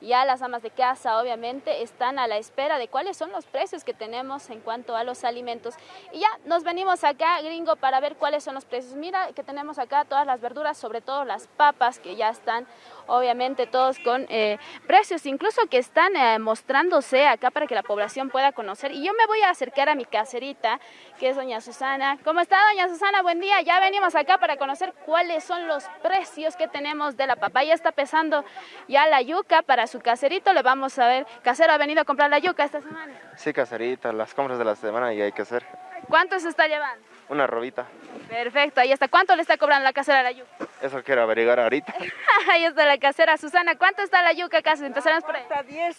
Ya las amas de casa obviamente están a la espera de cuáles son los precios que tenemos en cuanto a los alimentos. Y ya nos venimos acá, gringo, para ver cuáles son los precios. Mira que tenemos acá todas las verduras, sobre todo las papas que ya están obviamente todos con eh, precios incluso que están eh, mostrándose acá para que la población pueda conocer. Y yo me voy a acercar a mi caserita, que es doña Susana. ¿Cómo está doña Susana? Buen día. Ya venimos acá para conocer cuáles son los precios que tenemos de la papaya. Está pesando ya la yuca para su caserito. Le vamos a ver. ¿Casero ha venido a comprar la yuca esta semana? Sí, caserita, las compras de la semana y hay que hacer. ¿Cuánto se está llevando? Una robita. Perfecto, ahí está. ¿Cuánto le está cobrando la casera la yuca? Eso quiero averiguar ahorita. ahí está la casera. Susana, ¿cuánto está la yuca acá? Empezaremos por ahí. La cuarta 10.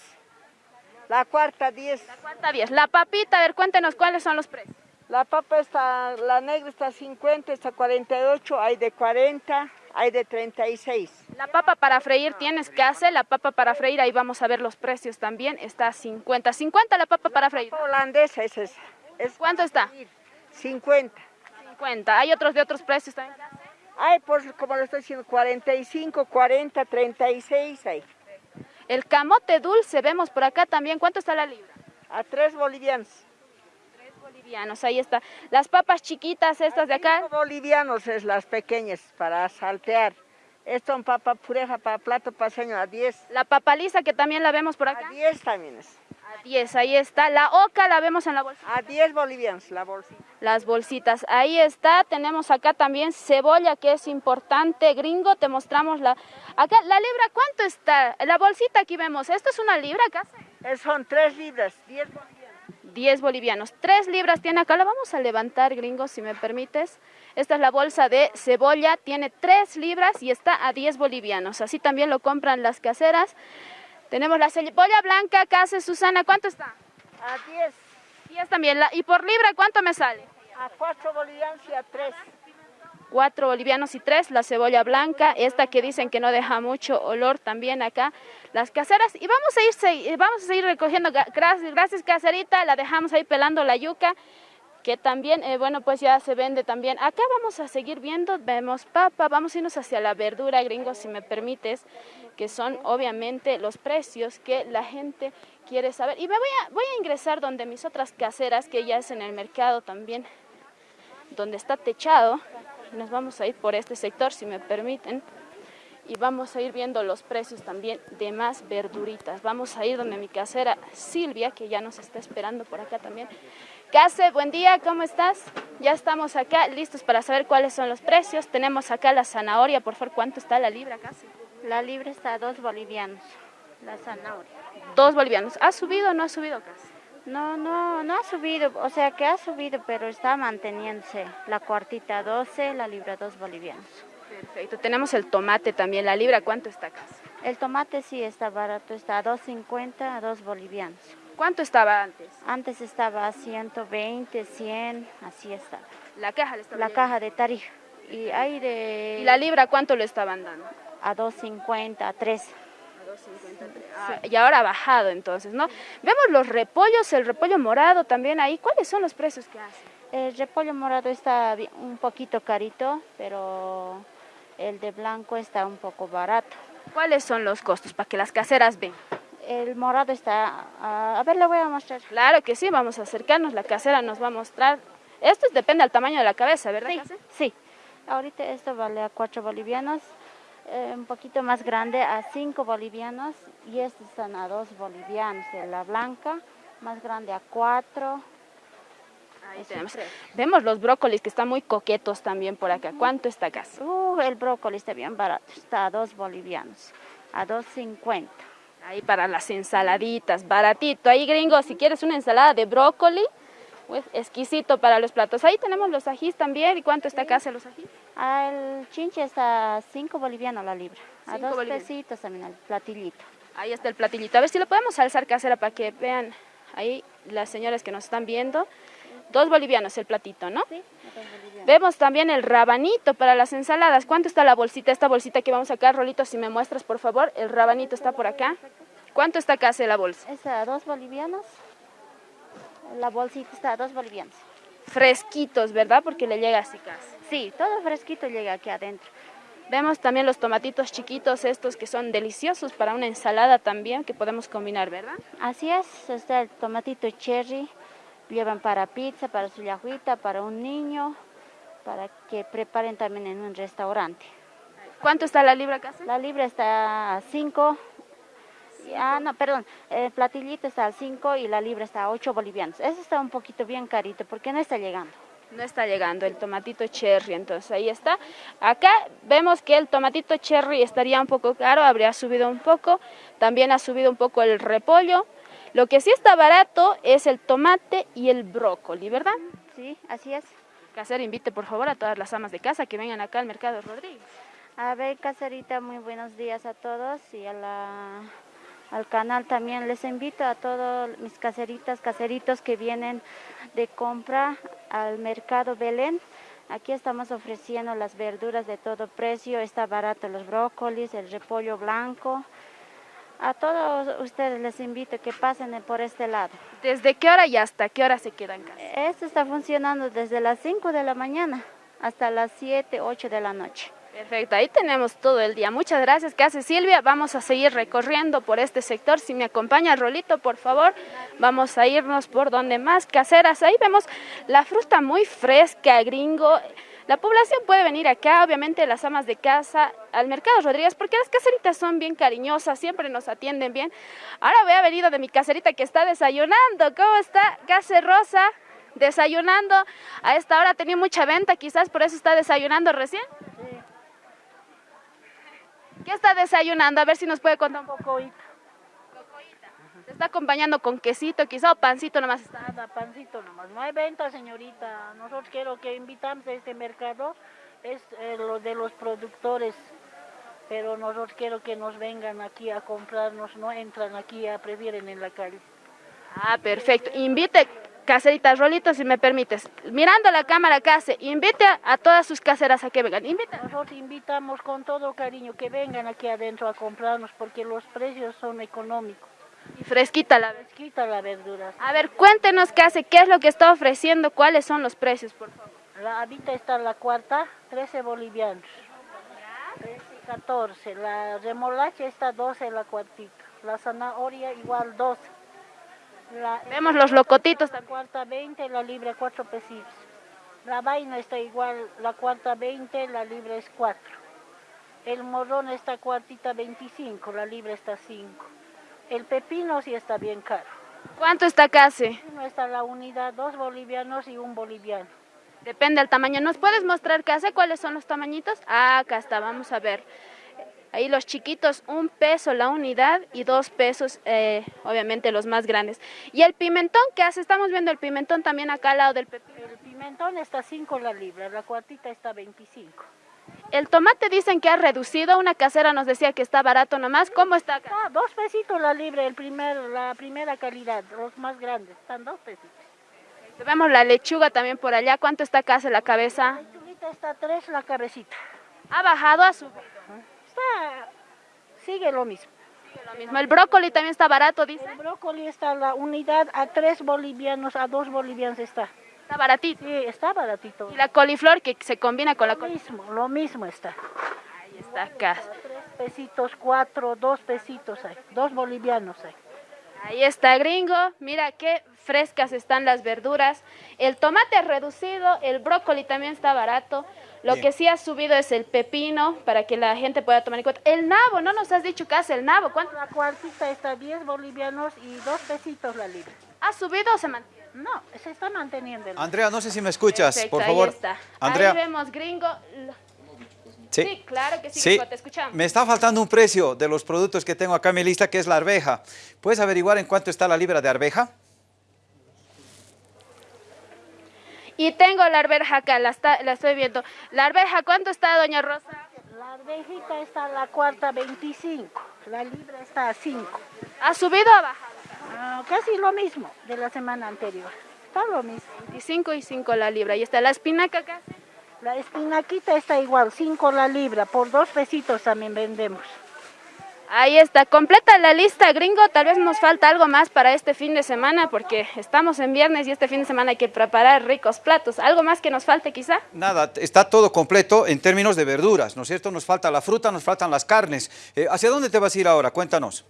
La cuarta 10. La cuarta 10. La papita, a ver, cuéntenos cuáles son los precios. La papa está, la negra está 50, está 48, hay de 40, hay de 36. La papa para freír tienes que hacer, la papa para freír, ahí vamos a ver los precios también, está 50. 50 la papa para freír. La holandesa es esa. Es ¿Cuánto está? 50. 50. ¿Hay otros de otros precios también? Hay, por, como lo estoy diciendo, 45, 40, 36 hay. El camote dulce vemos por acá también. ¿Cuánto está la libra? A 3 bolivianos. 3 bolivianos, ahí está. Las papas chiquitas estas de acá. 5 bolivianos es las pequeñas para saltear. Esto es papa pureja para plato paseño a 10. La papa lisa que también la vemos por acá. A 10 también es. A 10, ahí está. La oca la vemos en la bolsa. A 10 bolivianos la bolsita. Las bolsitas, ahí está. Tenemos acá también cebolla que es importante. Gringo, te mostramos la... Acá, la libra, ¿cuánto está? La bolsita aquí vemos. ¿Esto es una libra acá? Son 3 libras, 10 bolivianos. 10 bolivianos. 3 libras tiene acá. La vamos a levantar, gringo, si me permites. Esta es la bolsa de cebolla. Tiene 3 libras y está a 10 bolivianos. Así también lo compran las caseras. Tenemos la cebolla blanca, hace Susana, ¿cuánto está? A 10. 10 también. ¿Y por libra cuánto me sale? A 4 bolivianos y a 3. 4 bolivianos y 3, la cebolla blanca, esta que dicen que no deja mucho olor también acá, las caseras. Y vamos a, ir, vamos a seguir recogiendo, gracias, gracias caserita, la dejamos ahí pelando la yuca que también, eh, bueno, pues ya se vende también. Acá vamos a seguir viendo, vemos papa, vamos a irnos hacia la verdura, gringo, si me permites, que son obviamente los precios que la gente quiere saber. Y me voy a, voy a ingresar donde mis otras caseras, que ya es en el mercado también, donde está techado. Nos vamos a ir por este sector, si me permiten y vamos a ir viendo los precios también de más verduritas. Vamos a ir donde mi casera Silvia, que ya nos está esperando por acá también. Case, buen día, ¿cómo estás? Ya estamos acá listos para saber cuáles son los precios. Tenemos acá la zanahoria, por favor, ¿cuánto está la libra, Case? La libra está a dos bolivianos, la zanahoria. Dos bolivianos. ¿Ha subido o no ha subido, Case? No, no, no ha subido, o sea que ha subido, pero está manteniéndose. La cuartita 12, la libra dos bolivianos. Perfecto, tenemos el tomate también, la libra, ¿cuánto está, Case? El tomate sí está barato, está a 2.50 a 2 bolivianos. ¿Cuánto estaba antes? Antes estaba a 120, 100, así estaba. ¿La caja le estaba La caja de Tarija. Y hay de... ¿Y la libra cuánto le estaban dando? A 2.50, a 3. Ah, y ahora ha bajado entonces, ¿no? Vemos los repollos, el repollo morado también ahí. ¿Cuáles son los precios que hacen? El repollo morado está un poquito carito, pero el de blanco está un poco barato. ¿Cuáles son los costos para que las caseras ven? el morado está, a ver, le voy a mostrar. Claro que sí, vamos a acercarnos, la casera nos va a mostrar. Esto depende del tamaño de la cabeza, ¿verdad? Sí, sí. Ahorita esto vale a 4 bolivianos, eh, un poquito más grande a 5 bolivianos y estos están a 2 bolivianos, la blanca, más grande a 4. Ahí tenemos. Vemos los brócolis que están muy coquetos también por acá. ¿Cuánto está acá? Uh, el brócoli está bien barato, está a 2 bolivianos, a 2.50. Ahí para las ensaladitas, baratito. Ahí gringo, si quieres una ensalada de brócoli, pues, exquisito para los platos. Ahí tenemos los ajís también. ¿Y cuánto está acá los ajís? Ah, el chinche está a 5 bolivianos la libra. A dos pesitos también el platillito. Ahí está el platillito. A ver si lo podemos alzar casera para que vean ahí las señoras que nos están viendo. Dos bolivianos el platito, ¿no? Sí, Vemos también el rabanito para las ensaladas. ¿Cuánto está la bolsita? Esta bolsita que vamos a sacar, Rolito, si me muestras, por favor. El rabanito está por acá. ¿Cuánto está acá la bolsa? Está a dos bolivianos. La bolsita está a dos bolivianos. Fresquitos, ¿verdad? Porque le llega así casi. Sí, todo fresquito llega aquí adentro. Vemos también los tomatitos chiquitos estos que son deliciosos para una ensalada también que podemos combinar, ¿verdad? Así es, está el tomatito cherry, llevan para pizza, para su yajuita, para un niño, para que preparen también en un restaurante. ¿Cuánto está la libra casi? La libra está a 5, ah no, perdón, el platillito está a 5 y la libra está a 8 bolivianos. Eso está un poquito bien carito porque no está llegando. No está llegando el tomatito cherry, entonces ahí está. Acá vemos que el tomatito cherry estaría un poco caro, habría subido un poco. También ha subido un poco el repollo. Lo que sí está barato es el tomate y el brócoli, ¿verdad? Sí, así es. Caser, invite por favor a todas las amas de casa que vengan acá al Mercado Rodríguez. A ver, Caserita, muy buenos días a todos y a la al canal también. Les invito a todos mis caseritas, caseritos que vienen de compra al mercado Belén. Aquí estamos ofreciendo las verduras de todo precio, está barato los brócolis, el repollo blanco. A todos ustedes les invito a que pasen por este lado. ¿Desde qué hora y hasta qué hora se quedan casa? Esto está funcionando desde las 5 de la mañana hasta las 7, 8 de la noche. Perfecto, ahí tenemos todo el día. Muchas gracias, ¿qué hace Silvia? Vamos a seguir recorriendo por este sector. Si me acompaña Rolito, por favor, vamos a irnos por donde más caseras. Ahí vemos la fruta muy fresca, gringo. La población puede venir acá, obviamente las amas de casa, al Mercado Rodríguez, porque las caseritas son bien cariñosas, siempre nos atienden bien. Ahora voy a venir de mi caserita que está desayunando. ¿Cómo está? Case Rosa, desayunando. A esta hora tenía mucha venta, quizás por eso está desayunando recién. ¿Qué está desayunando? A ver si nos puede contar un poco. ¿Se está acompañando con quesito quizá o pancito nomás? Nada, pancito nomás. No hay venta, señorita. Nosotros quiero que invitamos a este mercado, es eh, lo de los productores. Pero nosotros quiero que nos vengan aquí a comprarnos, no entran aquí, a prefieren en la calle. Ah, perfecto. Invite Caserita Rolito, si me permites. Mirando la cámara, Case, invite a, todas sus caseras a que vengan. Invita. Nosotros invitamos con todo cariño que vengan aquí adentro a comprarnos porque los precios son económicos. Y fresquita la verdura. Fresquita la verdura. A ver, cuéntenos, Case, ¿qué es lo que está ofreciendo? ¿Cuáles son los precios, por favor? La habita está la cuarta, 13 bolivianos. 13 14. La remolacha está 12 la cuartita. La zanahoria igual 12. Vemos los locotitos La cuarta 20, la libra 4 pesitos. La vaina está igual, la cuarta 20, la libra es 4. El morrón está cuartita 25, la libra está 5. El pepino sí está bien caro. ¿Cuánto está casi? No está la unidad, dos bolivianos y un boliviano. Depende del tamaño. ¿Nos puedes mostrar casi cuáles son los tamañitos? Ah, acá está, vamos a ver. Ahí los chiquitos, un peso la unidad y dos pesos, eh, obviamente los más grandes. ¿Y el pimentón qué hace? Estamos viendo el pimentón también acá al lado del pepino. El pimentón está 5 la libra, la cuartita está 25. El tomate dicen que ha reducido, una casera nos decía que está barato nomás, ¿cómo está acá? Ah, dos pesitos la libra, el primer, la primera calidad, los más grandes, están dos pesitos. Vemos la lechuga también por allá, ¿cuánto está acá la cabeza? La lechuguita está tres la cabecita. ¿Ha bajado a subido? sigue lo mismo. El brócoli también está barato, dice. El brócoli está la unidad a tres bolivianos, a dos bolivianos está. Está baratito. Sí, está baratito. ¿Y la coliflor que se combina con la coliflor? Lo mismo, lo mismo está. Ahí está acá. Tres pesitos, cuatro, dos pesitos hay, dos bolivianos hay. Ahí está, gringo. Mira qué frescas están las verduras. El tomate reducido, el brócoli también está barato. Lo que sí ha subido es el pepino para que la gente pueda tomar en cuenta. El nabo, no nos has dicho qué hace el nabo. ¿Cuánto? La cuartita está 10 bolivianos y dos pesitos la libra. ¿Ha subido o se mantiene? No, se está manteniendo. Andrea, no sé si me escuchas, por favor. Ahí está. Andrea. Ahí vemos, gringo. Sí, claro que sí, te escuchamos. Me está faltando un precio de los productos que tengo acá en mi lista, que es la arveja. ¿Puedes averiguar en cuánto está la libra de arveja? Y tengo la arveja acá, la, estoy viendo. ¿La arveja cuánto está, doña Rosa? La arvejita está a la cuarta 25, la libra está a 5. ¿Ha subido o ha bajado? Ah, casi lo mismo de la semana anterior. Está lo mismo. 25 y 5 la libra. ¿Y está la espinaca acá? La espinaquita está igual, 5 la libra, por dos pesitos también vendemos. Ahí está, completa la lista, gringo. Tal vez nos falta algo más para este fin de semana porque estamos en viernes y este fin de semana hay que preparar ricos platos. ¿Algo más que nos falte quizá? Nada, está todo completo en términos de verduras, ¿no es cierto? Nos falta la fruta, nos faltan las carnes. Eh, ¿Hacia dónde te vas a ir ahora? Cuéntanos.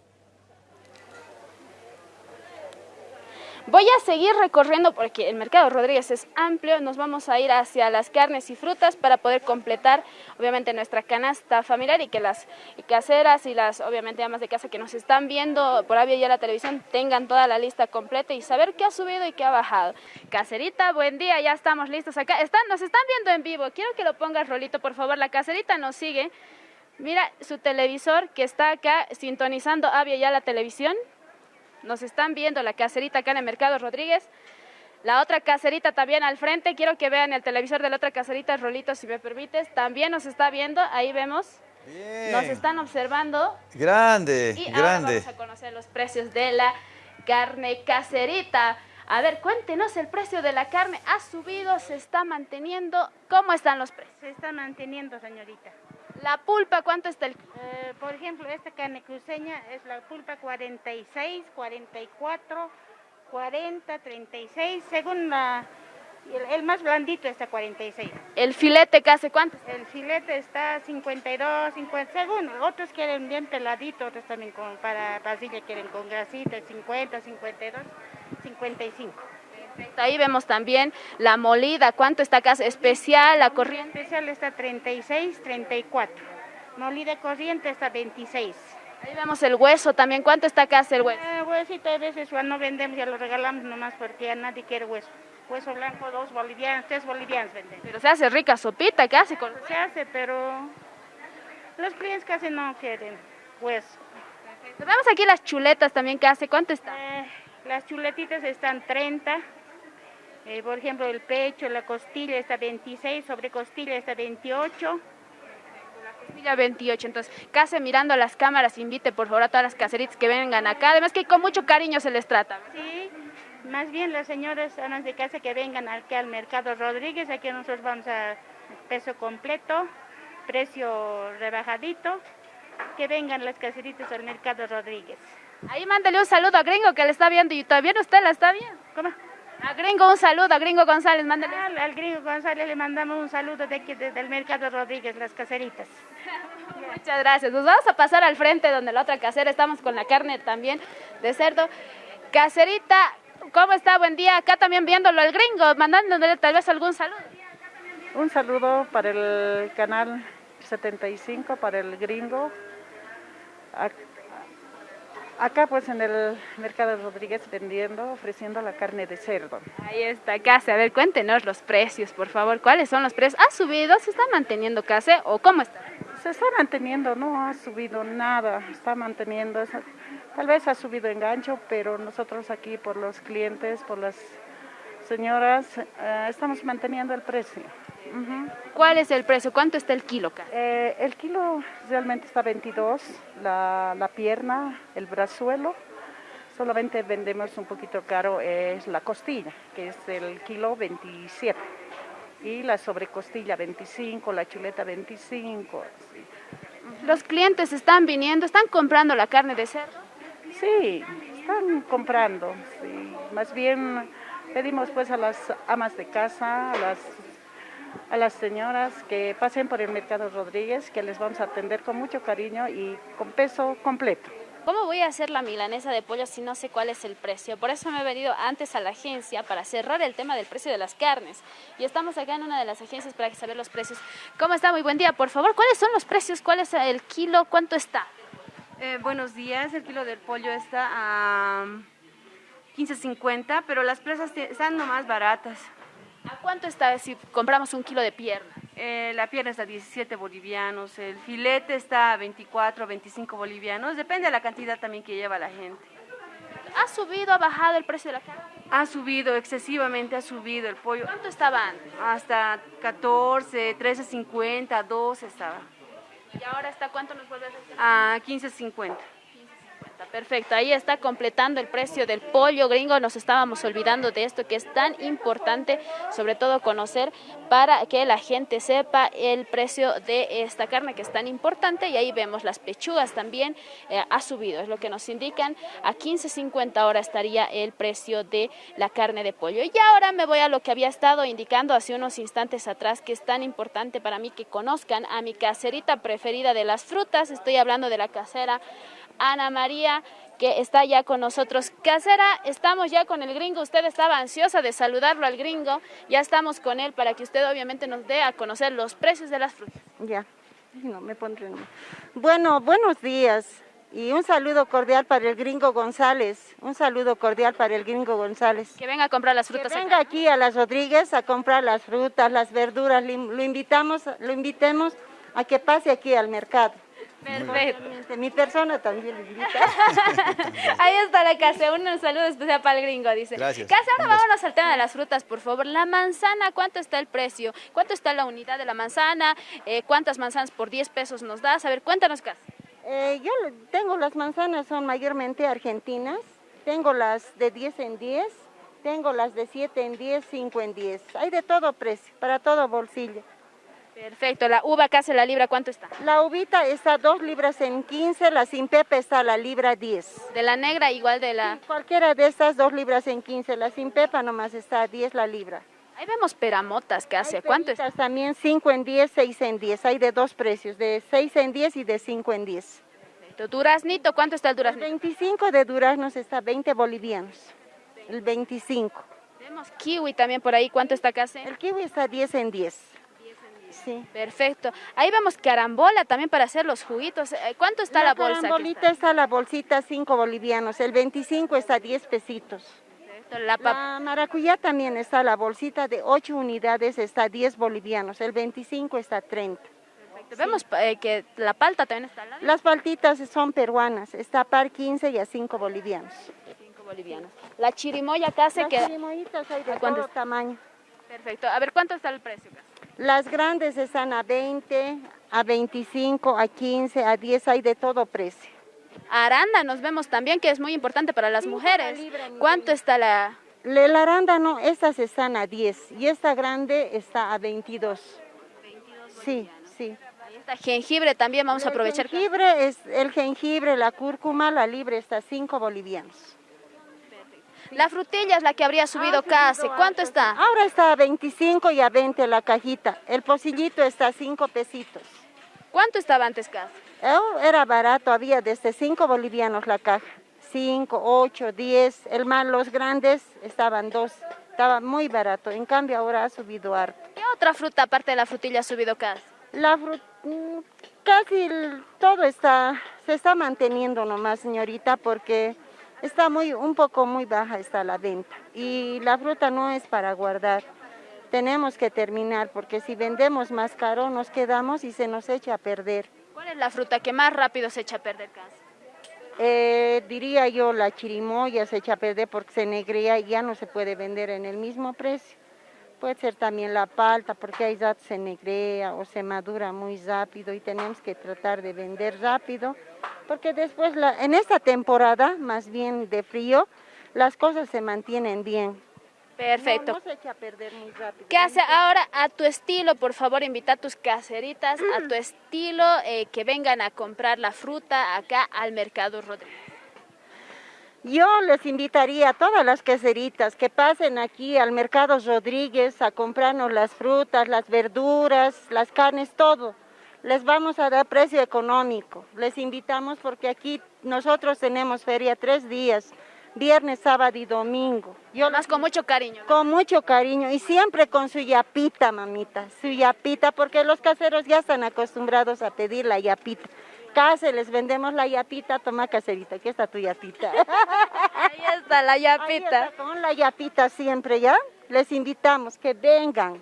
Voy a seguir recorriendo porque el mercado Rodríguez es amplio, nos vamos a ir hacia las carnes y frutas para poder completar obviamente nuestra canasta familiar y que las caseras y las obviamente amas de casa que nos están viendo por Avia ya la televisión tengan toda la lista completa y saber qué ha subido y qué ha bajado. Caserita, buen día, ya estamos listos acá. Están, nos están viendo en vivo, quiero que lo pongas Rolito por favor, la caserita nos sigue. Mira su televisor que está acá sintonizando Avia ya la televisión. Nos están viendo la caserita acá en el Mercado Rodríguez. La otra caserita también al frente. Quiero que vean el televisor de la otra caserita, Rolito, si me permites. También nos está viendo. Ahí vemos. Nos están observando. Grande, y grande. Ahora vamos a conocer los precios de la carne caserita. A ver, cuéntenos, el precio de la carne ha subido, se está manteniendo. ¿Cómo están los precios? Se está manteniendo, señorita. La pulpa, ¿cuánto está el...? Eh, por ejemplo, esta carne cruceña es la pulpa 46, 44, 40, 36, según la... El, más blandito está 46. ¿El filete casi cuánto? El filete está 52, 50, según. Otros quieren bien peladito, otros también con, para pasilla quieren con grasita, 50, 52, 55. Ahí vemos también la molida, ¿cuánto está acá? Especial, la corriente. Especial está 36, 34. Molida corriente está 26. Ahí vemos el hueso también, ¿cuánto está acá el hueso? Eh, huesito a veces no vendemos ya lo regalamos nomás porque ya nadie quiere hueso. Hueso blanco, dos bolivianos, tres bolivianos venden. Pero se hace rica sopita casi con... Se hace, pero los clientes casi no quieren hueso. Vemos aquí las chuletas también que hace, ¿cuánto está? Eh, las chuletitas están 30, eh, por ejemplo, el pecho, la costilla está 26, sobre costilla está 28. La costilla 28, entonces, casi mirando a las cámaras, invite por favor a todas las caseritas que vengan acá, además que con mucho cariño se les trata. Sí, más bien las señoras amas de casa que vengan aquí al Mercado Rodríguez, aquí nosotros vamos a peso completo, precio rebajadito, que vengan las caseritas al Mercado Rodríguez. Ahí mándale un saludo a Gringo que le está viendo y todavía usted la está viendo. ¿Cómo? A Gringo un saludo, a Gringo González, mándale. Al, Gringo González le mandamos un saludo de aquí, desde el Mercado Rodríguez, las caseritas. Muchas gracias. Nos vamos a pasar al frente donde la otra casera, estamos con la carne también de cerdo. Caserita, ¿cómo está? Buen día. Acá también viéndolo al Gringo, mandándole tal vez algún saludo. Un saludo para el canal 75, para el Gringo. Acá pues en el Mercado Rodríguez vendiendo, ofreciendo la carne de cerdo. Ahí está Case, a ver cuéntenos los precios por favor, ¿cuáles son los precios? ¿Ha subido? ¿Se está manteniendo Case o cómo está? Se está manteniendo, no ha subido nada, está manteniendo, tal vez ha subido engancho, pero nosotros aquí por los clientes, por las señoras, eh, estamos manteniendo el precio. ¿Cuál es el precio? ¿Cuánto está el kilo acá? Eh, el kilo realmente está 22, la, la, pierna, el brazuelo. Solamente vendemos un poquito caro, es la costilla, que es el kilo 27. Y la sobrecostilla 25, la chuleta 25. ¿Los clientes están viniendo, están comprando la carne de cerdo? Sí, están comprando. Sí. Más bien pedimos pues a las amas de casa, a las a las señoras que pasen por el Mercado Rodríguez, que les vamos a atender con mucho cariño y con peso completo. ¿Cómo voy a hacer la milanesa de pollo si no sé cuál es el precio? Por eso me he venido antes a la agencia para cerrar el tema del precio de las carnes. Y estamos acá en una de las agencias para saber los precios. ¿Cómo está? Muy buen día. Por favor, ¿cuáles son los precios? ¿Cuál es el kilo? ¿Cuánto está? Eh, buenos días. El kilo del pollo está a 15.50, pero las presas están nomás baratas. ¿A cuánto está si compramos un kilo de pierna? Eh, la pierna está a 17 bolivianos, el filete está a 24, 25 bolivianos, depende de la cantidad también que lleva la gente. ¿Ha subido, ha bajado el precio de la carne? Ha subido, excesivamente ha subido el pollo. ¿Cuánto estaba antes? Hasta 14, 13.50, 12 estaba. ¿Y ahora hasta cuánto nos vuelve a decir? A 15.50. Perfecto, ahí está completando el precio del pollo gringo. Nos estábamos olvidando de esto que es tan importante, sobre todo conocer para que la gente sepa el precio de esta carne que es tan importante. Y ahí vemos las pechugas también eh, ha subido, es lo que nos indican. A 15.50 ahora estaría el precio de la carne de pollo. Y ahora me voy a lo que había estado indicando hace unos instantes atrás, que es tan importante para mí que conozcan a mi caserita preferida de las frutas. Estoy hablando de la casera Ana María, que está ya con nosotros. Casera, estamos ya con el gringo, usted estaba ansiosa de saludarlo al gringo, ya estamos con él para que usted obviamente nos dé a conocer los precios de las frutas. Ya, no me pondré. Bueno, buenos días y un saludo cordial para el gringo González, un saludo cordial para el gringo González. Que venga a comprar las frutas. Que venga aquí a las Rodríguez a comprar las frutas, las verduras, lo invitamos, lo invitemos a que pase aquí al mercado. Perfecto. Mi persona también. Ahí está la casa, un saludo especial para el gringo, dice. Gracias. Casa, ahora vámonos al tema de las frutas, por favor. La manzana, ¿cuánto está el precio? ¿Cuánto está la unidad de la manzana? Eh, ¿Cuántas manzanas por 10 pesos nos das? A ver, cuéntanos, Casa. Eh, yo tengo las manzanas, son mayormente argentinas. Tengo las de 10 en 10, tengo las de 7 en 10, 5 en 10. Hay de todo precio, para todo bolsillo. Perfecto, la uva casi la libra, ¿cuánto está? La uvita está 2 libras en 15, la sin pepe está la libra 10. ¿De la negra igual de la...? cualquiera de estas 2 libras en 15, la sin pepa nomás está a 10 la libra. Ahí vemos peramotas que hace, ¿cuánto está? también 5 en 10, 6 en 10, hay de dos precios, de 6 en 10 y de 5 en 10. Perfecto. Duraznito, ¿cuánto está el duraznito? El 25 de duraznos está 20 bolivianos, el 25. Vemos kiwi también por ahí, ¿cuánto está casi? El kiwi está 10 en 10. Sí. Perfecto. Ahí vemos carambola también para hacer los juguitos. Eh, ¿Cuánto está la, bolsa? La carambolita está? la bolsita 5 bolivianos, el 25 está 10 pesitos. La, la, maracuyá también está la bolsita de 8 unidades, está 10 bolivianos, el 25 está 30. Perfecto. Vemos eh, que la palta también está al Las paltitas son peruanas, está par 15 y a 5 bolivianos. 5 bolivianos. La chirimoya acá se queda... Las chirimoyitas hay de todo tamaño. Perfecto. A ver, ¿cuánto está el precio? Las grandes están a 20, a 25, a 15, a 10, hay de todo precio. Aranda nos vemos también, que es muy importante para las mujeres. ¿Cuánto está la...? La arándano, estas están a 10 y esta grande está a 22. 22 sí, sí. Ahí está jengibre también, vamos a aprovechar. Jengibre es, el jengibre, la cúrcuma, la libre está a 5 bolivianos. La frutilla es la que habría subido casi. ¿Cuánto está? Ahora está a 25 y a 20 la cajita. El pocillito está a 5 pesitos. ¿Cuánto estaba antes casi? Oh, era barato, había desde 5 bolivianos la caja. 5, 8, 10. El más, los grandes estaban 2. Estaba muy barato. En cambio ahora ha subido harto. ¿Qué otra fruta aparte de la frutilla ha subido casi? La fruta, mm, casi todo está, se está manteniendo nomás, señorita, porque está muy, un poco muy baja está la venta y la fruta no es para guardar. Tenemos que terminar porque si vendemos más caro nos quedamos y se nos echa a perder. ¿Cuál es la fruta que más rápido se echa a perder, eh, diría yo la chirimoya se echa a perder porque se negrea y ya no se puede vender en el mismo precio. Puede ser también la palta porque hay ya se negrea o se madura muy rápido y tenemos que tratar de vender rápido porque después en esta temporada, más bien de frío, las cosas se mantienen bien. Perfecto. No, se echa a perder muy rápido. ¿Qué hace ahora a tu estilo? Por favor, invita a tus caseritas a tu estilo eh, que vengan a comprar la fruta acá al Mercado Rodríguez. Yo les invitaría a todas las caseritas que pasen aquí al Mercado Rodríguez a comprarnos las frutas, las verduras, las carnes, todo. Les vamos a dar precio económico. Les invitamos porque aquí nosotros tenemos feria tres días, viernes, sábado y domingo. Yo Más con mucho cariño. Con mucho cariño y siempre con su yapita, mamita, su yapita, porque los caseros ya están acostumbrados a pedir la yapita les vendemos la yapita, toma caserita, aquí está tu yapita. Ahí está la yapita. con la yapita siempre, ¿ya? Les invitamos que vengan.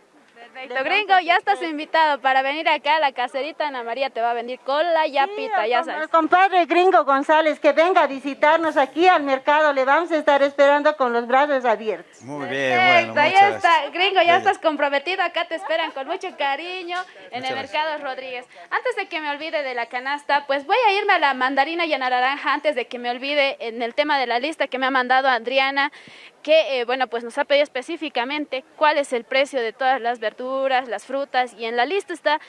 Perfecto, gringo, ya estás invitado para venir acá a la caserita. Ana María te va a venir con la yapita, ya sabes. El compadre gringo González que venga a visitarnos aquí al mercado, le vamos a estar esperando con los brazos abiertos. Muy bien, bueno, Perfecto, ahí muchas está, gringo, ya estás comprometido, acá te esperan con mucho cariño en Muchas el gracias. Mercado Rodríguez. Antes de que me olvide de la canasta, pues voy a irme a la mandarina y a la naranja antes de que me olvide en el tema de la lista que me ha mandado Adriana, que eh, bueno, pues nos ha pedido específicamente cuál es el precio de todas las verduras, las frutas y en la lista está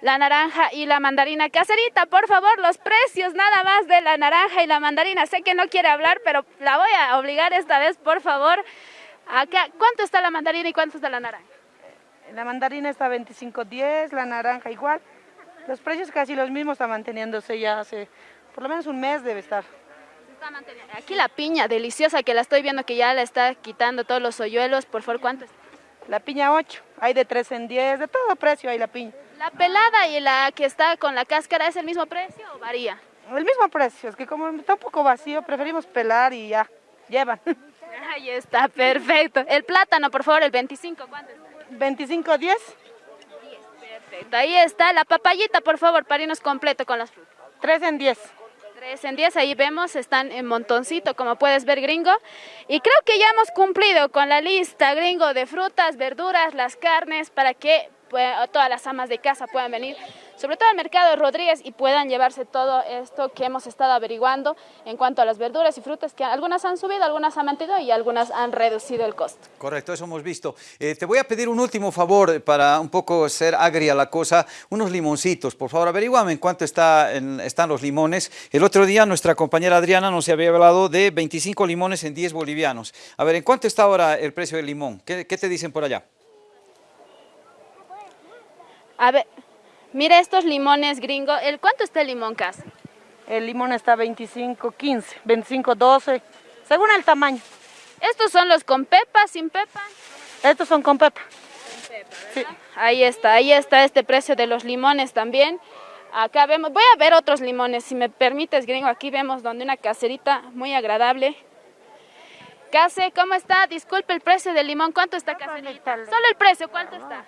la naranja y la mandarina. Caserita, por favor, los precios nada más de la naranja y la mandarina. Sé que no quiere hablar, pero la voy a obligar esta vez, por favor. Acá, ¿cuánto está la mandarina y cuánto está la naranja? La mandarina está 25.10, la naranja igual. Los precios casi los mismos están manteniéndose ya hace por lo menos un mes debe estar. Aquí la piña deliciosa que la estoy viendo que ya la está quitando todos los hoyuelos. Por favor, ¿cuánto está? La piña 8, hay de 3 en 10, de todo precio hay la piña. ¿La pelada y la que está con la cáscara es el mismo precio o varía? El mismo precio, es que como está un poco vacío, preferimos pelar y ya, llevan. Ahí está, perfecto. El plátano, por favor, el 25, ¿cuánto está? 25, 10. Perfecto, ahí está. La papayita, por favor, para irnos completo con las frutas. 3 en 10. 3 en 10, ahí vemos, están en montoncito, como puedes ver, gringo. Y creo que ya hemos cumplido con la lista, gringo, de frutas, verduras, las carnes, para que pues, todas las amas de casa puedan venir, sobre todo al mercado de Rodríguez, y puedan llevarse todo esto que hemos estado averiguando en cuanto a las verduras y frutas, que algunas han subido, algunas han mantenido y algunas han reducido el costo. Correcto, eso hemos visto. Eh, te voy a pedir un último favor para un poco ser agria la cosa, unos limoncitos. Por favor, averíguame en cuánto está en- están los limones. El otro día nuestra compañera Adriana nos había hablado de 25 limones en 10 bolivianos. A ver, ¿en cuánto está ahora el precio del limón? ¿Qué, qué te dicen por allá? A ver, mira estos limones, gringo. ¿El cuánto está el limón, Cas? El limón está 25, 15, 25, 12, según el tamaño. ¿Estos son los con pepa, sin pepa? Estos son con pepa. Ahí está, ahí está este precio de los limones también. Acá vemos, voy a ver otros limones, si me permites, gringo. Aquí vemos donde una caserita muy agradable. Case, ¿cómo está? Disculpe el precio del limón. ¿Cuánto está, caserita? Solo el precio, ¿cuánto está?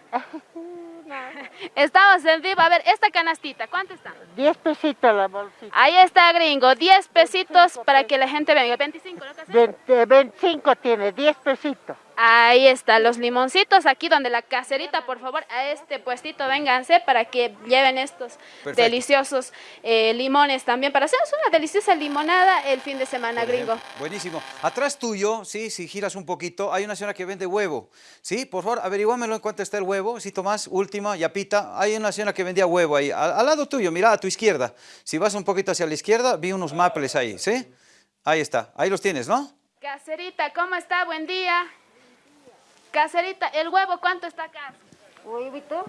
Estamos en vivo. A ver, esta canastita, ¿cuánto está? 10 pesitos la bolsita. Ahí está, gringo. 10 pesitos para que la gente venga. 25, ¿no, Case? 20, 25 tiene, 10 pesitos. Ahí está, los limoncitos aquí donde la caserita, por favor, a este puestito vénganse para que lleven estos Perfecto. deliciosos eh, limones también, para hacernos una deliciosa limonada el fin de semana, gringo. Buenísimo. Atrás tuyo, sí, si giras un poquito, hay una señora que vende huevo. Sí, por favor, averiguámelo en cuánto está el huevo. Si Tomás, última, yapita. Hay una señora que vendía huevo ahí. Al, al lado tuyo, mira, a tu izquierda. Si vas un poquito hacia la izquierda, vi unos maples ahí, ¿sí? Ahí está. Ahí los tienes, ¿no? Caserita, ¿cómo está? Buen día. Caserita, ¿el huevo cuánto está acá? Huevito,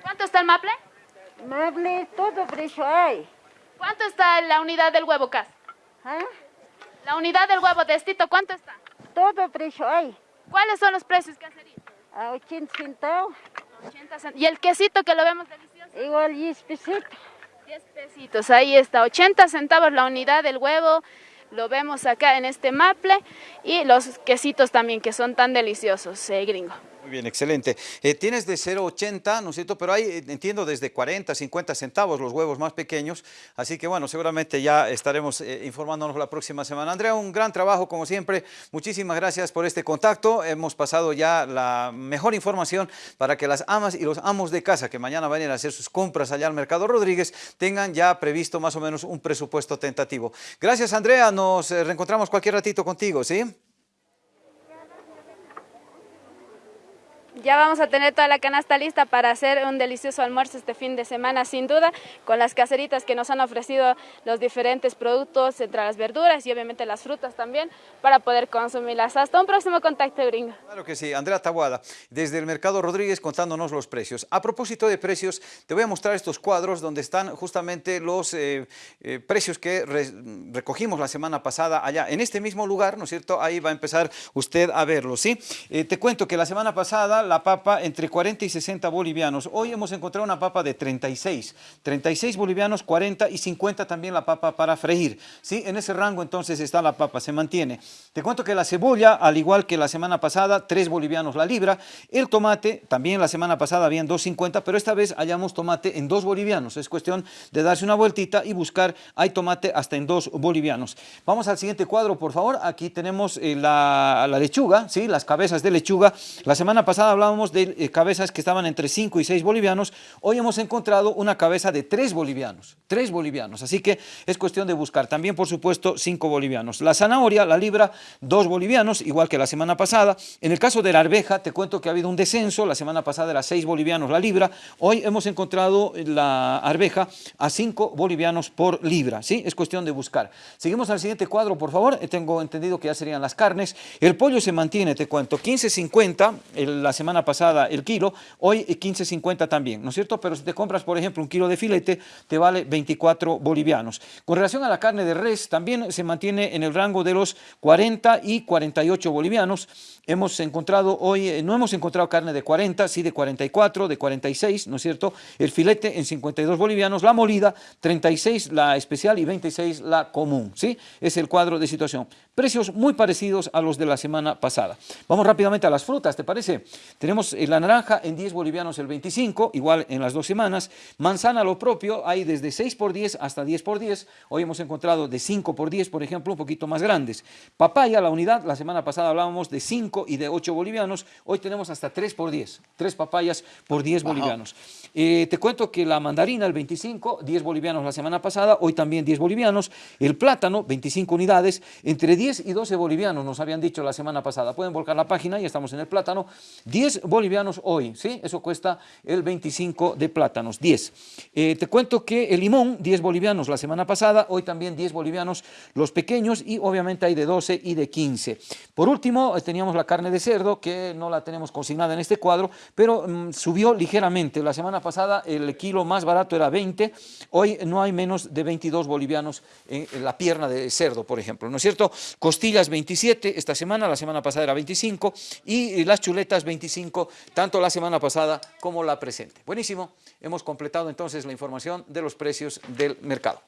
¿Cuánto está el maple? mable, todo precio hay. ¿Cuánto está la unidad del huevo, Cas? ¿Ah? La unidad del huevo de estito, ¿cuánto está? Todo precio hay. ¿Cuáles son los precios, Caserita? A 80 centavos, 80 cent- ¿Y el quesito que lo vemos delicioso? igual 10 pesitos. 10 pesitos, ahí está, 80 centavos la unidad del huevo, lo vemos acá en este maple, y los quesitos también que son tan deliciosos, eh, gringo. Muy bien, excelente. Eh, tienes de 0,80, ¿no es cierto? Pero hay, eh, entiendo, desde 40, 50 centavos los huevos más pequeños. Así que, bueno, seguramente ya estaremos eh, informándonos la próxima semana. Andrea, un gran trabajo, como siempre. Muchísimas gracias por este contacto. Hemos pasado ya la mejor información para que las amas y los amos de casa que mañana vayan a hacer sus compras allá al Mercado Rodríguez tengan ya previsto más o menos un presupuesto tentativo. Gracias, Andrea. Nos eh, reencontramos cualquier ratito contigo, ¿sí? Ya vamos a tener toda la canasta lista para hacer un delicioso almuerzo este fin de semana, sin duda, con las caseritas que nos han ofrecido los diferentes productos, entre las verduras y obviamente las frutas también, para poder consumirlas. Hasta un próximo contacto, gringo. Claro que sí, Andrea Tabuada, desde el Mercado Rodríguez contándonos los precios. A propósito de precios, te voy a mostrar estos cuadros donde están justamente los eh, eh, precios que re- recogimos la semana pasada allá en este mismo lugar, ¿no es cierto? Ahí va a empezar usted a verlos, ¿sí? Eh, te cuento que la semana pasada la papa entre 40 y 60 bolivianos. Hoy hemos encontrado una papa de 36. 36 bolivianos, 40 y 50 también la papa para freír. ¿sí? En ese rango entonces está la papa, se mantiene. Te cuento que la cebolla, al igual que la semana pasada, 3 bolivianos la libra. El tomate, también la semana pasada habían 2.50, pero esta vez hallamos tomate en 2 bolivianos. Es cuestión de darse una vueltita y buscar, hay tomate hasta en 2 bolivianos. Vamos al siguiente cuadro, por favor. Aquí tenemos eh, la, la, lechuga, ¿sí? las cabezas de lechuga. La semana pasada hablábamos de eh, cabezas que estaban entre 5 y 6 bolivianos. Hoy hemos encontrado una cabeza de 3 bolivianos, 3 bolivianos. Así que es cuestión de buscar. También, por supuesto, 5 bolivianos. La zanahoria, la libra, 2 bolivianos, igual que la semana pasada. En el caso de la arveja, te cuento que ha habido un descenso. La semana pasada era 6 bolivianos la libra. Hoy hemos encontrado la arveja a 5 bolivianos por libra. ¿sí? Es cuestión de buscar. Seguimos al siguiente cuadro, por favor. Tengo entendido que ya serían las carnes. El pollo se mantiene, te cuento, 15.50 la semana pasada el kilo, hoy 15.50 también, ¿no es cierto? Pero si te compras, por ejemplo, un kilo de filete, te vale 24 bolivianos. Con relación a la carne de res, también se mantiene en el rango de los 40 y 48 bolivianos. Hemos encontrado hoy, eh, no hemos encontrado carne de 40, sí de 44, de 46, ¿no es cierto? El filete en 52 bolivianos, la molida 36 la especial y 26 la común, ¿sí? Es el cuadro de situación. Precios muy parecidos a los de la semana pasada. Vamos rápidamente a las frutas, ¿te parece? Tenemos eh, la naranja en 10 bolivianos el 25, igual en las dos semanas. Manzana lo propio, hay desde 6 por 10 hasta 10 por 10. Hoy hemos encontrado de 5 por 10, por ejemplo, un poquito más grandes. Papaya, la unidad, la semana pasada hablábamos de 5 y de 8 bolivianos. Hoy tenemos hasta 3 por 10, 3 papayas por 10 bolivianos. Eh, te cuento que la mandarina el 25, 10 bolivianos la semana pasada, hoy también 10 bolivianos. El plátano, 25 unidades, entre 10 y 12 bolivianos nos habían dicho la semana pasada. Pueden volcar la página, y estamos en el plátano. 10 bolivianos hoy, ¿sí? Eso cuesta el 25 de plátanos, 10. Eh, te cuento que el limón, 10 bolivianos la semana pasada, hoy también 10 bolivianos los pequeños y obviamente hay de 12 y de 15. Por último, eh, teníamos la carne de cerdo, que no la tenemos consignada en este cuadro, pero mm, subió ligeramente. La semana pasada el kilo más barato era 20, hoy no hay menos de 22 bolivianos en la pierna de cerdo, por ejemplo, ¿no es cierto? Costillas 27 esta semana, la semana pasada era 25 y las chuletas 25, tanto la semana pasada como la presente. Buenísimo, hemos completado entonces la información de los precios del mercado.